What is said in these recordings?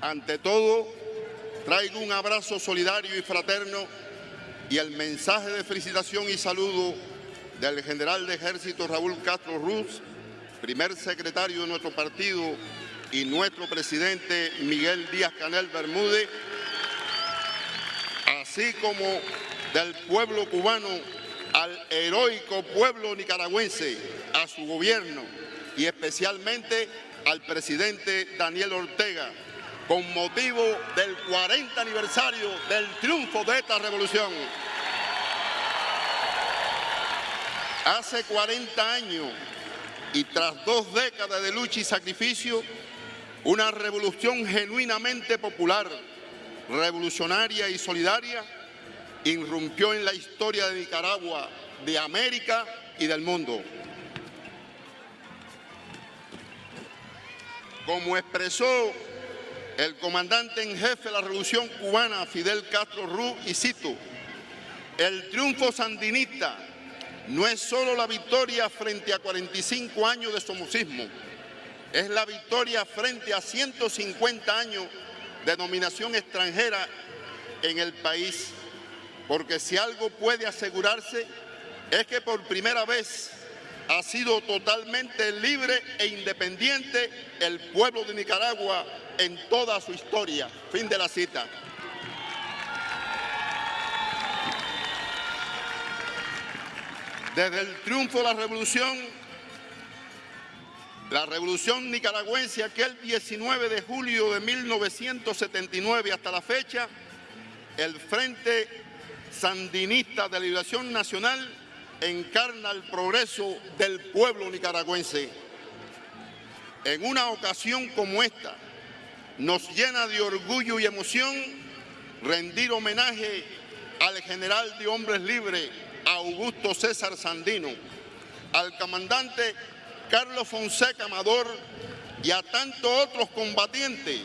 Ante todo, traigo un abrazo solidario y fraterno y el mensaje de felicitación y saludo del general de ejército Raúl Castro Ruz, primer secretario de nuestro partido y nuestro presidente Miguel Díaz Canel Bermúdez, así como del pueblo cubano al heroico pueblo nicaragüense, a su gobierno y especialmente al presidente Daniel Ortega, con motivo del 40 aniversario del triunfo de esta revolución. Hace 40 años y tras dos décadas de lucha y sacrificio, una revolución genuinamente popular, revolucionaria y solidaria irrumpió en la historia de Nicaragua, de América y del mundo. Como expresó el comandante en jefe de la Revolución Cubana, Fidel Castro Ruz, y cito, el triunfo sandinista no es solo la victoria frente a 45 años de somocismo, es la victoria frente a 150 años de dominación extranjera en el país, porque si algo puede asegurarse es que por primera vez ha sido totalmente libre e independiente el pueblo de Nicaragua en toda su historia. Fin de la cita. Desde el triunfo de la revolución, la revolución nicaragüense aquel 19 de julio de 1979 hasta la fecha, el Frente Sandinista de Liberación Nacional encarna el progreso del pueblo nicaragüense. En una ocasión como esta, nos llena de orgullo y emoción rendir homenaje al general de hombres libres, Augusto César Sandino, al comandante Carlos Fonseca Amador y a tantos otros combatientes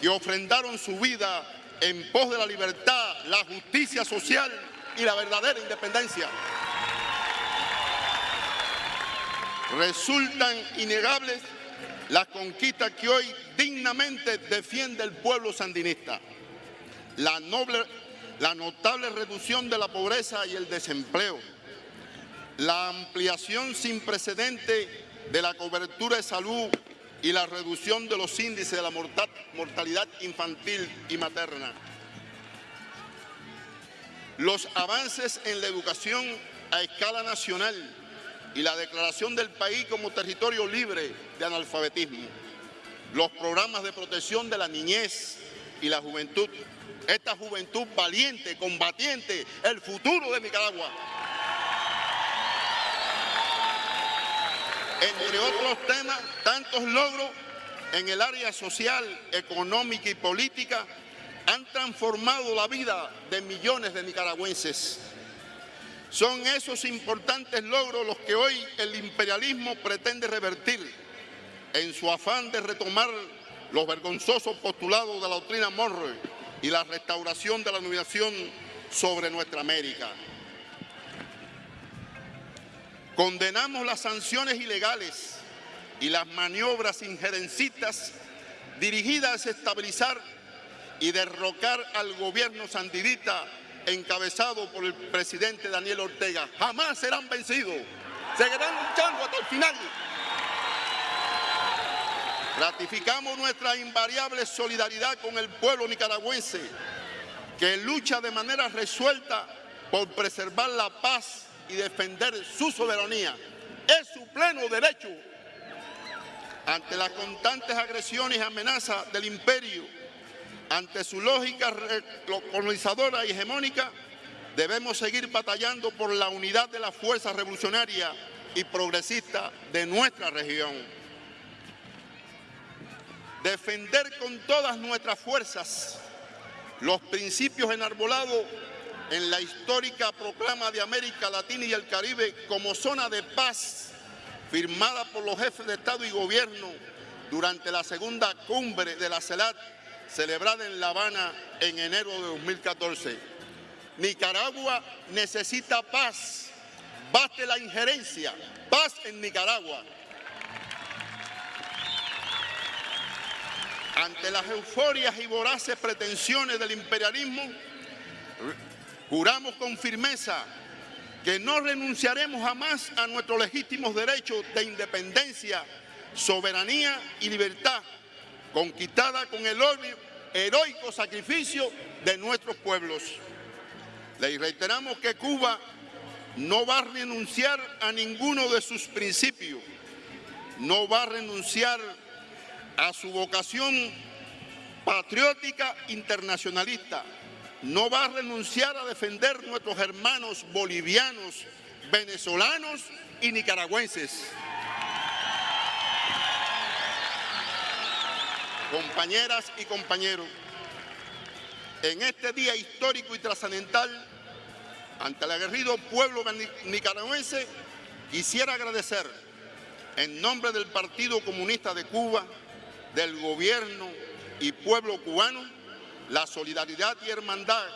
que ofrendaron su vida en pos de la libertad, la justicia social y la verdadera independencia. Resultan innegables las conquistas que hoy dignamente defiende el pueblo sandinista. La, noble, la notable reducción de la pobreza y el desempleo. La ampliación sin precedente de la cobertura de salud y la reducción de los índices de la mortalidad infantil y materna. Los avances en la educación a escala nacional y la declaración del país como territorio libre de analfabetismo, los programas de protección de la niñez y la juventud, esta juventud valiente, combatiente, el futuro de Nicaragua. Entre otros temas, tantos logros en el área social, económica y política han transformado la vida de millones de nicaragüenses son esos importantes logros los que hoy el imperialismo pretende revertir en su afán de retomar los vergonzosos postulados de la doctrina Monroe y la restauración de la dominación sobre nuestra América. Condenamos las sanciones ilegales y las maniobras injerencistas dirigidas a desestabilizar y derrocar al gobierno sandinista encabezado por el presidente Daniel Ortega, jamás serán vencidos. Seguirán luchando hasta el final. Ratificamos nuestra invariable solidaridad con el pueblo nicaragüense, que lucha de manera resuelta por preservar la paz y defender su soberanía. Es su pleno derecho. Ante las constantes agresiones y amenazas del imperio, ante su lógica colonizadora y hegemónica, debemos seguir batallando por la unidad de la fuerza revolucionaria y progresista de nuestra región. Defender con todas nuestras fuerzas los principios enarbolados en la histórica proclama de América Latina y el Caribe como zona de paz firmada por los jefes de Estado y Gobierno durante la segunda cumbre de la CELAT celebrada en La Habana en enero de 2014. Nicaragua necesita paz, baste la injerencia, paz en Nicaragua. ante las euforias y voraces pretensiones del imperialismo, juramos con firmeza que no renunciaremos jamás a nuestros legítimos derechos de independencia, soberanía y libertad, conquistada con el heroico sacrificio de nuestros pueblos. Le reiteramos que Cuba no va a renunciar a ninguno de sus principios, no va a renunciar a su vocación patriótica internacionalista, no va a renunciar a defender nuestros hermanos bolivianos, venezolanos y nicaragüenses. Compañeras y compañeros, en este día histórico y trascendental, ante el aguerrido pueblo nicaragüense, quisiera agradecer en nombre del Partido Comunista de Cuba, del gobierno y pueblo cubano, la solidaridad y hermandad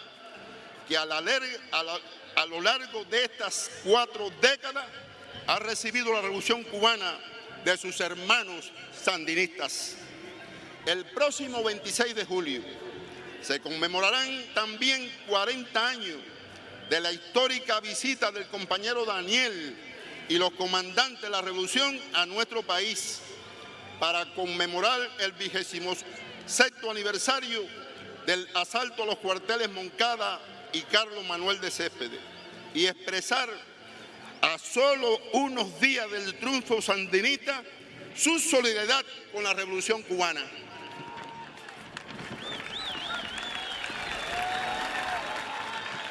que a, lo largo de estas cuatro décadas ha recibido la revolución cubana de sus hermanos sandinistas. El próximo 26 de julio se conmemorarán también 40 años de la histórica visita del compañero Daniel y los comandantes de la revolución a nuestro país para conmemorar el vigésimo sexto aniversario del asalto a los cuarteles Moncada y Carlos Manuel de Céspedes y expresar a solo unos días del triunfo sandinista su solidaridad con la revolución cubana.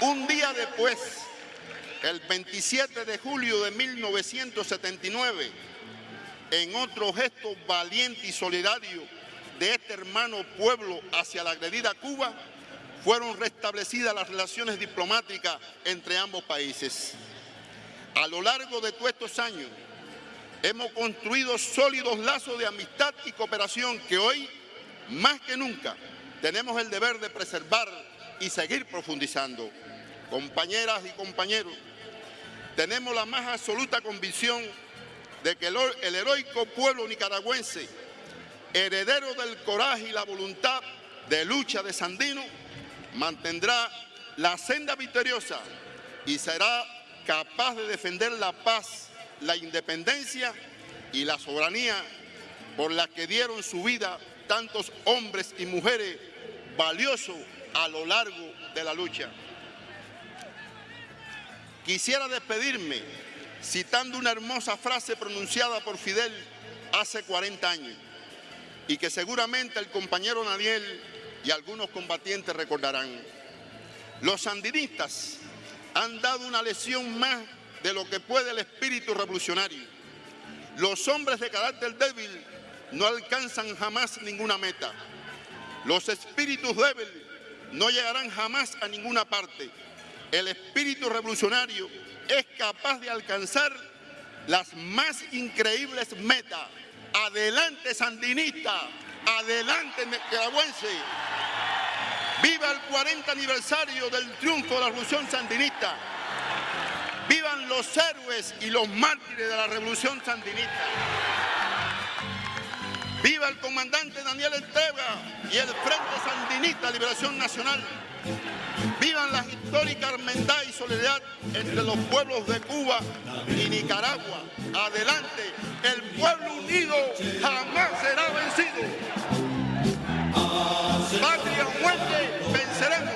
Un día después, el 27 de julio de 1979, en otro gesto valiente y solidario de este hermano pueblo hacia la agredida Cuba, fueron restablecidas las relaciones diplomáticas entre ambos países. A lo largo de todos estos años, hemos construido sólidos lazos de amistad y cooperación que hoy, más que nunca, tenemos el deber de preservar y seguir profundizando. Compañeras y compañeros, tenemos la más absoluta convicción de que el heroico pueblo nicaragüense, heredero del coraje y la voluntad de lucha de Sandino, mantendrá la senda victoriosa y será capaz de defender la paz, la independencia y la soberanía por la que dieron su vida tantos hombres y mujeres valiosos a lo largo de la lucha. Quisiera despedirme citando una hermosa frase pronunciada por Fidel hace 40 años y que seguramente el compañero Daniel y algunos combatientes recordarán. Los sandinistas han dado una lección más de lo que puede el espíritu revolucionario. Los hombres de carácter débil no alcanzan jamás ninguna meta. Los espíritus débiles no llegarán jamás a ninguna parte el espíritu revolucionario es capaz de alcanzar las más increíbles metas. Adelante sandinista, adelante nicaragüense. Viva el 40 aniversario del triunfo de la revolución sandinista. Vivan los héroes y los mártires de la revolución sandinista. Viva el comandante Daniel Esteba y el Frente Sandinista Liberación Nacional. Vivan la histórica hermandad y solidaridad entre los pueblos de Cuba y Nicaragua. Adelante, el pueblo unido jamás será vencido. Patria muerte, venceremos.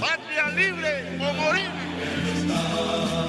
Patria libre o morir.